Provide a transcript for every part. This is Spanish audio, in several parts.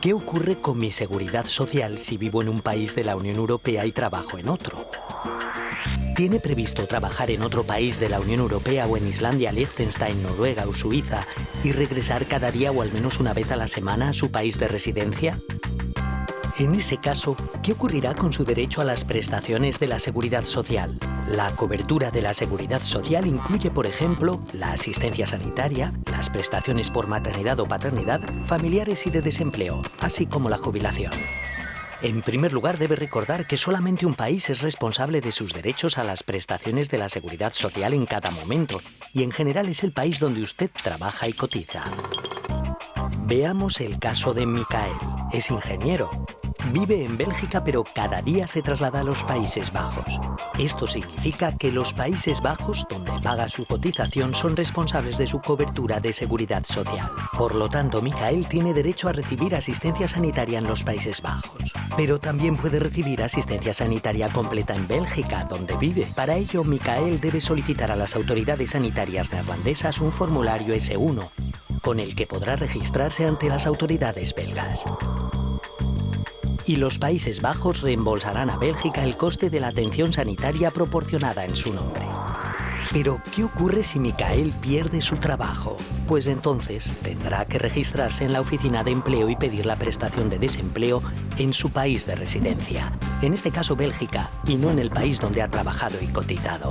¿Qué ocurre con mi seguridad social si vivo en un país de la Unión Europea y trabajo en otro? ¿Tiene previsto trabajar en otro país de la Unión Europea o en Islandia, Liechtenstein, Noruega o Suiza y regresar cada día o al menos una vez a la semana a su país de residencia? En ese caso, ¿qué ocurrirá con su derecho a las prestaciones de la seguridad social? La cobertura de la seguridad social incluye, por ejemplo, la asistencia sanitaria, las prestaciones por maternidad o paternidad, familiares y de desempleo, así como la jubilación. En primer lugar, debe recordar que solamente un país es responsable de sus derechos a las prestaciones de la seguridad social en cada momento, y en general es el país donde usted trabaja y cotiza. Veamos el caso de Mikael. Es ingeniero Vive en Bélgica pero cada día se traslada a los Países Bajos. Esto significa que los Países Bajos, donde paga su cotización, son responsables de su cobertura de seguridad social. Por lo tanto, Micael tiene derecho a recibir asistencia sanitaria en los Países Bajos. Pero también puede recibir asistencia sanitaria completa en Bélgica, donde vive. Para ello, Micael debe solicitar a las autoridades sanitarias neerlandesas un formulario S1, con el que podrá registrarse ante las autoridades belgas y los Países Bajos reembolsarán a Bélgica el coste de la atención sanitaria proporcionada en su nombre. Pero, ¿qué ocurre si Micael pierde su trabajo? Pues entonces tendrá que registrarse en la oficina de empleo y pedir la prestación de desempleo en su país de residencia, en este caso Bélgica, y no en el país donde ha trabajado y cotizado.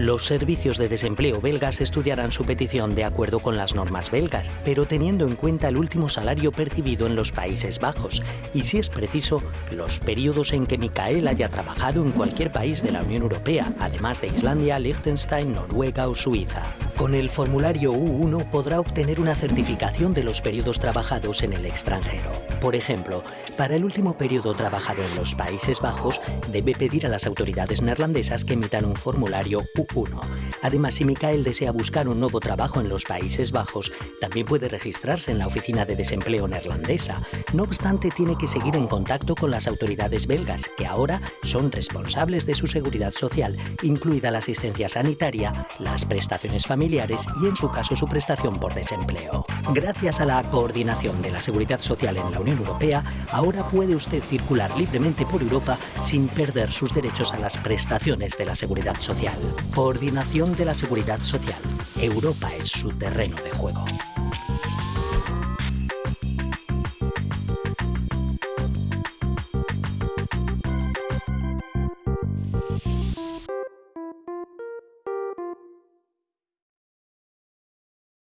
Los servicios de desempleo belgas estudiarán su petición de acuerdo con las normas belgas, pero teniendo en cuenta el último salario percibido en los Países Bajos y, si es preciso, los periodos en que Micael haya trabajado en cualquier país de la Unión Europea, además de Islandia, Liechtenstein, Noruega o Suiza. Con el formulario U1 podrá obtener una certificación de los periodos trabajados en el extranjero. Por ejemplo, para el último periodo trabajado en los Países Bajos, debe pedir a las autoridades neerlandesas que emitan un formulario U1. Además, si Mikael desea buscar un nuevo trabajo en los Países Bajos, también puede registrarse en la Oficina de Desempleo neerlandesa. No obstante, tiene que seguir en contacto con las autoridades belgas, que ahora son responsables de su seguridad social, incluida la asistencia sanitaria, las prestaciones y, en su caso, su prestación por desempleo. Gracias a la coordinación de la seguridad social en la Unión Europea, ahora puede usted circular libremente por Europa sin perder sus derechos a las prestaciones de la seguridad social. Coordinación de la seguridad social. Europa es su terreno de juego.